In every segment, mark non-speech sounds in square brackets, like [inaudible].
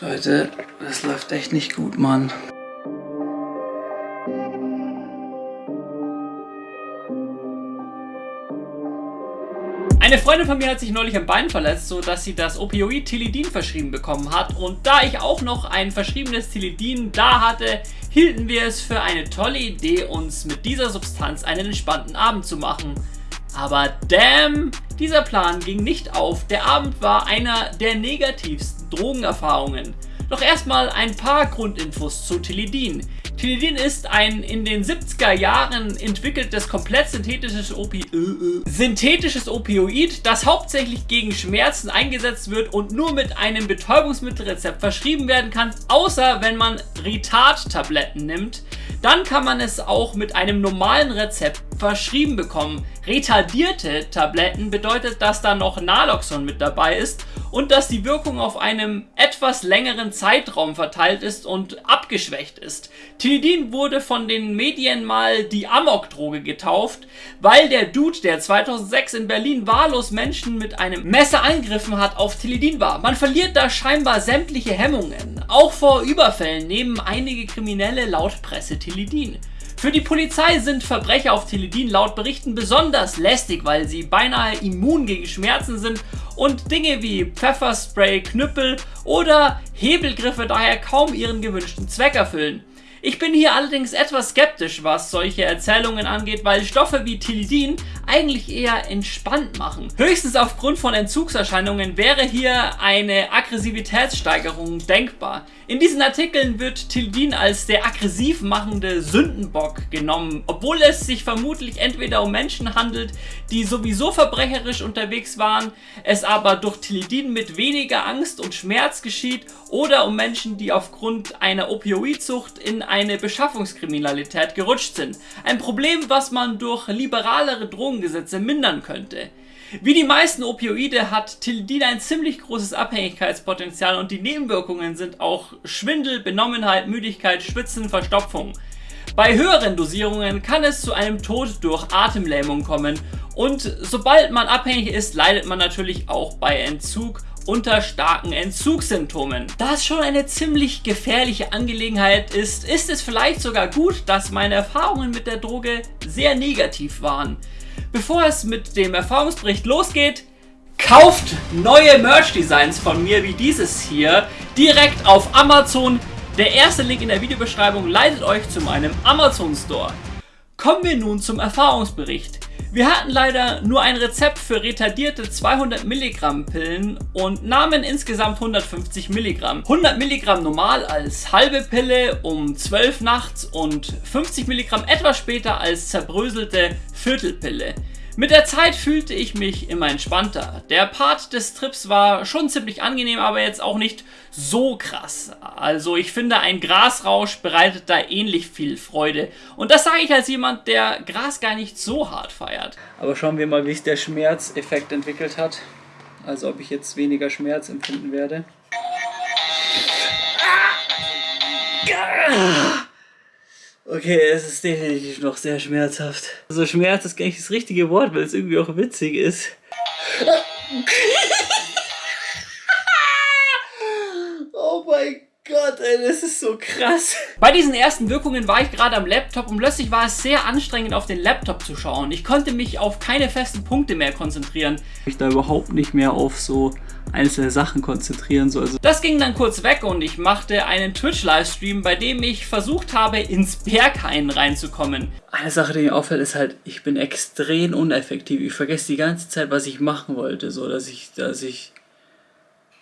Leute, das läuft echt nicht gut, Mann. Eine Freundin von mir hat sich neulich am Bein verletzt, so dass sie das Opioid Tilidin verschrieben bekommen hat. Und da ich auch noch ein verschriebenes Tilidin da hatte, hielten wir es für eine tolle Idee, uns mit dieser Substanz einen entspannten Abend zu machen. Aber damn, dieser Plan ging nicht auf. Der Abend war einer der negativsten Drogenerfahrungen. Doch erstmal ein paar Grundinfos zu Tilidin. Tilidin ist ein in den 70er Jahren entwickeltes komplett synthetisches, Opi äh, äh, synthetisches Opioid, das hauptsächlich gegen Schmerzen eingesetzt wird und nur mit einem Betäubungsmittelrezept verschrieben werden kann, außer wenn man Retard-Tabletten nimmt. Dann kann man es auch mit einem normalen Rezept verschrieben bekommen. Retardierte Tabletten bedeutet, dass da noch Naloxon mit dabei ist und dass die Wirkung auf einem etwas längeren Zeitraum verteilt ist und abgeschwächt ist. Tilidin wurde von den Medien mal die Amok-Droge getauft, weil der Dude, der 2006 in Berlin wahllos Menschen mit einem Messer angegriffen hat, auf Tilidin war. Man verliert da scheinbar sämtliche Hemmungen. Auch vor Überfällen nehmen einige Kriminelle laut Presse Tilidin. Für die Polizei sind Verbrecher auf Teledin laut Berichten besonders lästig, weil sie beinahe immun gegen Schmerzen sind und Dinge wie Pfefferspray, Knüppel oder Hebelgriffe daher kaum ihren gewünschten Zweck erfüllen. Ich bin hier allerdings etwas skeptisch, was solche Erzählungen angeht, weil Stoffe wie Tilidin eigentlich eher entspannt machen. Höchstens aufgrund von Entzugserscheinungen wäre hier eine Aggressivitätssteigerung denkbar. In diesen Artikeln wird Tilidin als der aggressiv machende Sündenbock genommen, obwohl es sich vermutlich entweder um Menschen handelt, die sowieso verbrecherisch unterwegs waren, es aber durch Tilidin mit weniger Angst und Schmerz geschieht oder um Menschen, die aufgrund einer Opioidsucht in eine Beschaffungskriminalität gerutscht sind. Ein Problem, was man durch liberalere Drogengesetze mindern könnte. Wie die meisten Opioide hat Tilidin ein ziemlich großes Abhängigkeitspotenzial und die Nebenwirkungen sind auch Schwindel, Benommenheit, Müdigkeit, Schwitzen, Verstopfung. Bei höheren Dosierungen kann es zu einem Tod durch Atemlähmung kommen und sobald man abhängig ist, leidet man natürlich auch bei Entzug unter starken Entzugssymptomen. Da es schon eine ziemlich gefährliche Angelegenheit ist, ist es vielleicht sogar gut, dass meine Erfahrungen mit der Droge sehr negativ waren. Bevor es mit dem Erfahrungsbericht losgeht, kauft neue Merch-Designs von mir wie dieses hier direkt auf Amazon. Der erste Link in der Videobeschreibung leitet euch zu meinem Amazon Store. Kommen wir nun zum Erfahrungsbericht. Wir hatten leider nur ein Rezept für retardierte 200 Milligramm Pillen und nahmen insgesamt 150 Milligramm. 100 Milligramm normal als halbe Pille um 12 nachts und 50 Milligramm etwas später als zerbröselte Viertelpille. Mit der Zeit fühlte ich mich immer entspannter. Der Part des Trips war schon ziemlich angenehm, aber jetzt auch nicht so krass. Also ich finde, ein Grasrausch bereitet da ähnlich viel Freude. Und das sage ich als jemand, der Gras gar nicht so hart feiert. Aber schauen wir mal, wie sich der Schmerzeffekt entwickelt hat. Also ob ich jetzt weniger Schmerz empfinden werde. Ah! Okay, es ist definitiv noch sehr schmerzhaft. Also Schmerz ist gar nicht das richtige Wort, weil es irgendwie auch witzig ist. [laughs] oh mein Gott, ey, das ist so krass. Bei diesen ersten Wirkungen war ich gerade am Laptop und plötzlich war es sehr anstrengend auf den Laptop zu schauen. Ich konnte mich auf keine festen Punkte mehr konzentrieren. Ich da überhaupt nicht mehr auf so einzelne Sachen konzentrieren soll. Also das ging dann kurz weg und ich machte einen Twitch-Livestream, bei dem ich versucht habe, ins Berghain reinzukommen. Eine Sache, die mir auffällt, ist halt, ich bin extrem uneffektiv. Ich vergesse die ganze Zeit, was ich machen wollte, so dass ich, dass ich...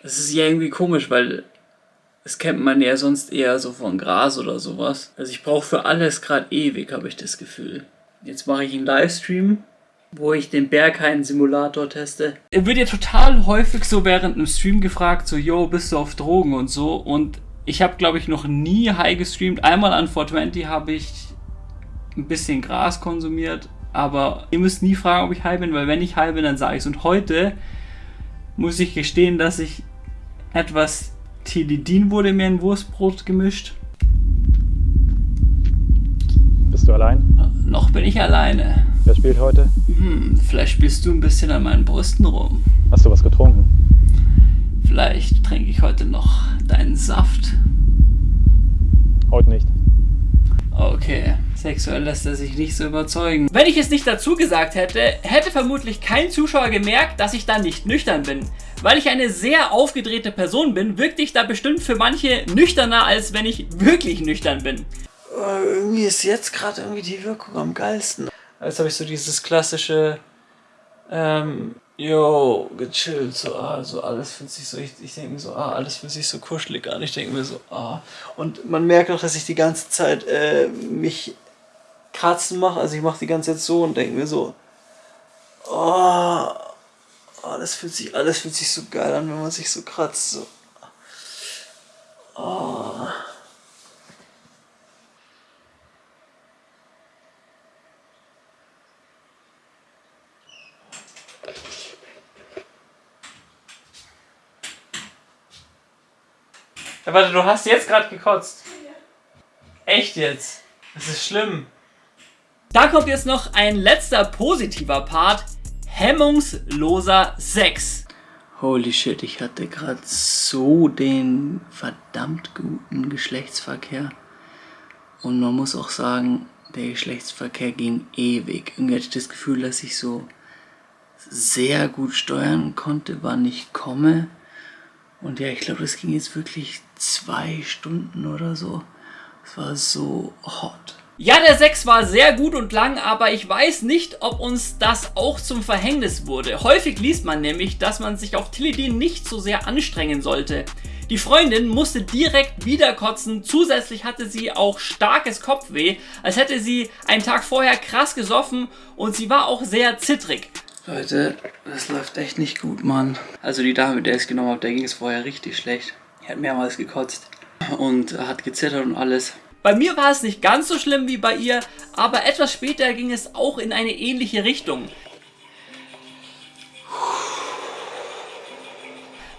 Das ist ja irgendwie komisch, weil das kennt man ja sonst eher so von Gras oder sowas. Also ich brauche für alles gerade ewig, habe ich das Gefühl. Jetzt mache ich einen Livestream wo ich den Berghain-Simulator teste. Er wird ja total häufig so während einem Stream gefragt, so, yo, bist du auf Drogen und so. Und ich habe, glaube ich, noch nie high gestreamt. Einmal an 420 habe ich ein bisschen Gras konsumiert, aber ihr müsst nie fragen, ob ich high bin, weil wenn ich high bin, dann sage ich es. Und heute muss ich gestehen, dass ich etwas Tilidin wurde mir in Wurstbrot gemischt. Bist du allein? Noch bin ich alleine. Wer spielt heute? Hm, vielleicht spielst du ein bisschen an meinen Brüsten rum. Hast du was getrunken? Vielleicht trinke ich heute noch deinen Saft. Heute nicht. Okay, sexuell lässt er sich nicht so überzeugen. Wenn ich es nicht dazu gesagt hätte, hätte vermutlich kein Zuschauer gemerkt, dass ich da nicht nüchtern bin. Weil ich eine sehr aufgedrehte Person bin, wirkte ich da bestimmt für manche nüchterner, als wenn ich wirklich nüchtern bin. Oh, irgendwie ist jetzt gerade irgendwie die Wirkung am geilsten. Jetzt habe ich so dieses klassische, ähm, yo, gechillt, so, ah, so alles fühlt sich so, ich, ich denke mir so, ah, alles fühlt sich so kuschelig an. Ich denke mir so, ah. Und man merkt auch, dass ich die ganze Zeit äh, mich kratzen mache. Also ich mache die ganze Zeit so und denke mir so, oh, oh, das fühlt sich, alles fühlt sich so geil an, wenn man sich so kratzt. So. Oh. Ja, warte, du hast jetzt gerade gekotzt. Echt jetzt? Das ist schlimm. Da kommt jetzt noch ein letzter positiver Part. Hemmungsloser Sex. Holy shit, ich hatte gerade so den verdammt guten Geschlechtsverkehr. Und man muss auch sagen, der Geschlechtsverkehr ging ewig. Irgendwie hatte ich das Gefühl, dass ich so sehr gut steuern konnte, wann ich komme. Und ja, ich glaube, das ging jetzt wirklich zwei Stunden oder so. Es war so hot. Ja, der Sex war sehr gut und lang, aber ich weiß nicht, ob uns das auch zum Verhängnis wurde. Häufig liest man nämlich, dass man sich auf Tilidin nicht so sehr anstrengen sollte. Die Freundin musste direkt wieder kotzen, zusätzlich hatte sie auch starkes Kopfweh, als hätte sie einen Tag vorher krass gesoffen und sie war auch sehr zittrig. Leute, das läuft echt nicht gut, Mann. Also die Dame, der ich es genommen habe, der ging es vorher richtig schlecht. Die hat mehrmals gekotzt und hat gezittert und alles. Bei mir war es nicht ganz so schlimm wie bei ihr, aber etwas später ging es auch in eine ähnliche Richtung.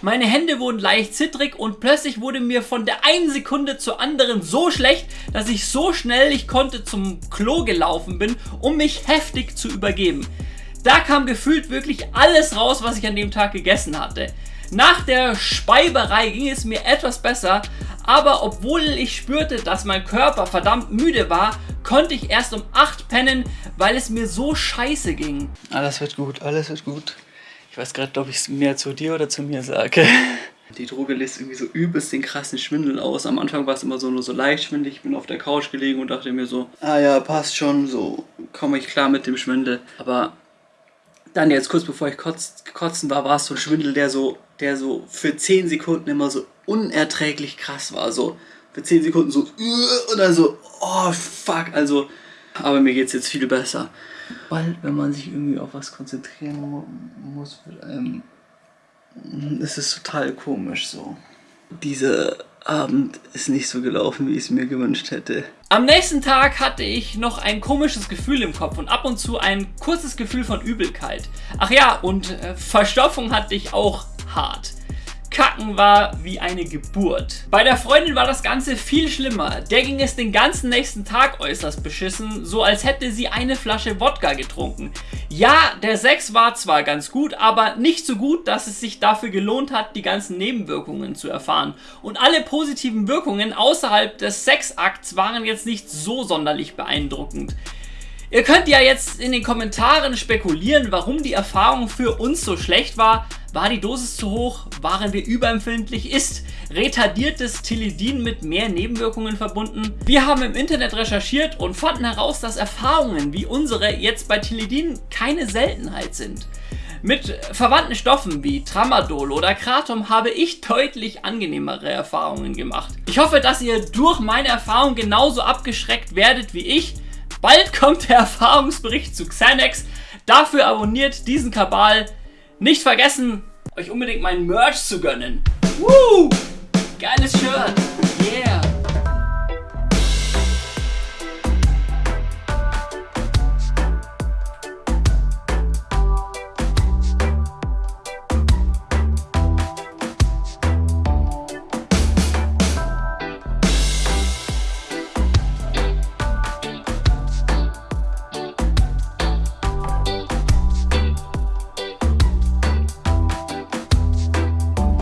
Meine Hände wurden leicht zittrig und plötzlich wurde mir von der einen Sekunde zur anderen so schlecht, dass ich so schnell ich konnte zum Klo gelaufen bin, um mich heftig zu übergeben. Da kam gefühlt wirklich alles raus, was ich an dem Tag gegessen hatte. Nach der Speiberei ging es mir etwas besser, aber obwohl ich spürte, dass mein Körper verdammt müde war, konnte ich erst um 8 pennen, weil es mir so scheiße ging. Alles wird gut, alles wird gut. Ich weiß gerade, ob ich es mehr zu dir oder zu mir sage. [laughs] Die Droge lässt irgendwie so übelst den krassen Schwindel aus. Am Anfang war es immer so nur so leicht schwindelig. Ich bin auf der Couch gelegen und dachte mir so, ah ja, passt schon, so komme ich klar mit dem Schwindel. Aber dann jetzt kurz bevor ich kotz, kotzen war, war es so ein Schwindel, der so der so für 10 Sekunden immer so unerträglich krass war. So für 10 Sekunden so und dann so, oh fuck, also, aber mir geht's jetzt viel besser. Weil, wenn man sich irgendwie auf was konzentrieren muss, ähm, ist es total komisch so. Dieser Abend ist nicht so gelaufen, wie ich es mir gewünscht hätte. Am nächsten Tag hatte ich noch ein komisches Gefühl im Kopf und ab und zu ein kurzes Gefühl von Übelkeit. Ach ja, und äh, Verstopfung hatte ich auch hart. Kacken war wie eine Geburt. Bei der Freundin war das Ganze viel schlimmer. Der ging es den ganzen nächsten Tag äußerst beschissen, so als hätte sie eine Flasche Wodka getrunken. Ja, der Sex war zwar ganz gut, aber nicht so gut, dass es sich dafür gelohnt hat, die ganzen Nebenwirkungen zu erfahren. Und alle positiven Wirkungen außerhalb des Sexakts waren jetzt nicht so sonderlich beeindruckend. Ihr könnt ja jetzt in den Kommentaren spekulieren, warum die Erfahrung für uns so schlecht war. War die Dosis zu hoch? Waren wir überempfindlich? Ist retardiertes Tilidin mit mehr Nebenwirkungen verbunden? Wir haben im Internet recherchiert und fanden heraus, dass Erfahrungen wie unsere jetzt bei Tilidin keine Seltenheit sind. Mit verwandten Stoffen wie Tramadol oder Kratom habe ich deutlich angenehmere Erfahrungen gemacht. Ich hoffe, dass ihr durch meine Erfahrung genauso abgeschreckt werdet wie ich. Bald kommt der Erfahrungsbericht zu Xanax. Dafür abonniert diesen Kabal. Nicht vergessen, euch unbedingt mein Merch zu gönnen. Woo! Geiles Shirt!